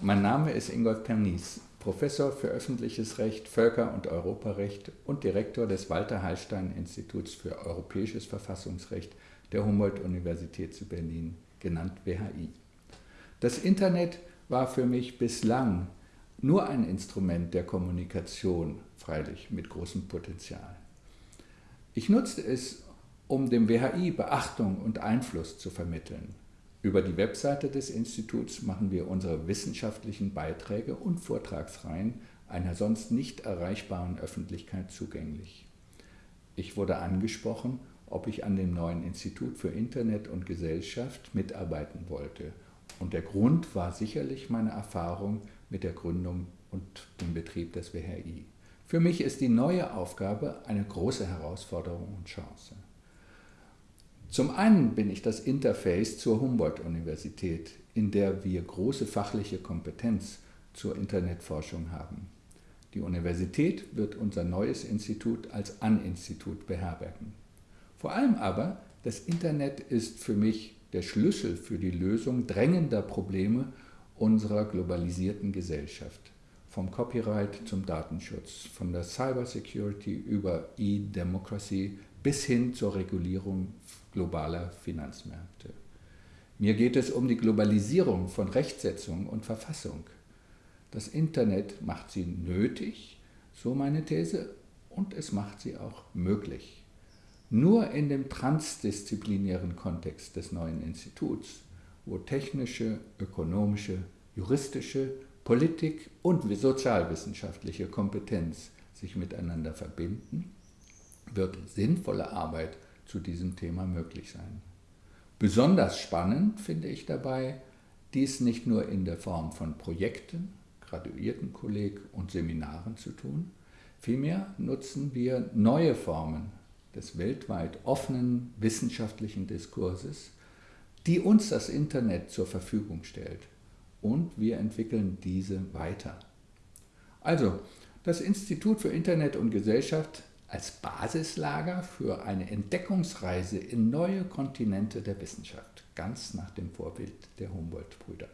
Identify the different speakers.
Speaker 1: Mein Name ist Ingolf Pernies, Professor für öffentliches Recht, Völker- und Europarecht und Direktor des Walter-Hallstein-Instituts für Europäisches Verfassungsrecht der Humboldt-Universität zu Berlin, genannt WHI. Das Internet war für mich bislang nur ein Instrument der Kommunikation, freilich mit großem Potenzial. Ich nutzte es, um dem WHI Beachtung und Einfluss zu vermitteln. Über die Webseite des Instituts machen wir unsere wissenschaftlichen Beiträge und Vortragsreihen einer sonst nicht erreichbaren Öffentlichkeit zugänglich. Ich wurde angesprochen, ob ich an dem neuen Institut für Internet und Gesellschaft mitarbeiten wollte. Und der Grund war sicherlich meine Erfahrung mit der Gründung und dem Betrieb des WHI. Für mich ist die neue Aufgabe eine große Herausforderung und Chance. Zum einen bin ich das Interface zur Humboldt-Universität, in der wir große fachliche Kompetenz zur Internetforschung haben. Die Universität wird unser neues Institut als An-Institut beherbergen. Vor allem aber, das Internet ist für mich der Schlüssel für die Lösung drängender Probleme unserer globalisierten Gesellschaft. Vom Copyright zum Datenschutz, von der Cybersecurity über E-Democracy bis hin zur Regulierung globaler Finanzmärkte. Mir geht es um die Globalisierung von Rechtsetzung und Verfassung. Das Internet macht sie nötig, so meine These, und es macht sie auch möglich. Nur in dem transdisziplinären Kontext des neuen Instituts, wo technische, ökonomische, juristische, Politik und sozialwissenschaftliche Kompetenz sich miteinander verbinden, wird sinnvolle Arbeit zu diesem Thema möglich sein. Besonders spannend finde ich dabei, dies nicht nur in der Form von Projekten, Graduiertenkolleg und Seminaren zu tun, vielmehr nutzen wir neue Formen des weltweit offenen wissenschaftlichen Diskurses, die uns das Internet zur Verfügung stellt und wir entwickeln diese weiter. Also, das Institut für Internet und Gesellschaft als Basislager für eine Entdeckungsreise in neue Kontinente der Wissenschaft, ganz nach dem Vorbild der Humboldt-Brüder.